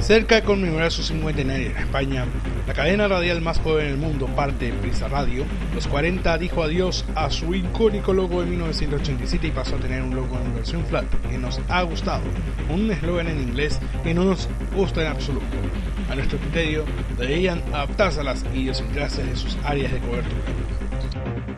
Cerca de conmemorar su 50 en España, la cadena radial más joven del mundo, parte de Prisa Radio, los 40 dijo adiós a su icónico logo de 1987 y pasó a tener un logo en versión flat que nos ha gustado, un eslogan en inglés que no nos gusta en absoluto. A nuestro criterio, deberían adaptarse a las idiosincrasias de sus áreas de cobertura.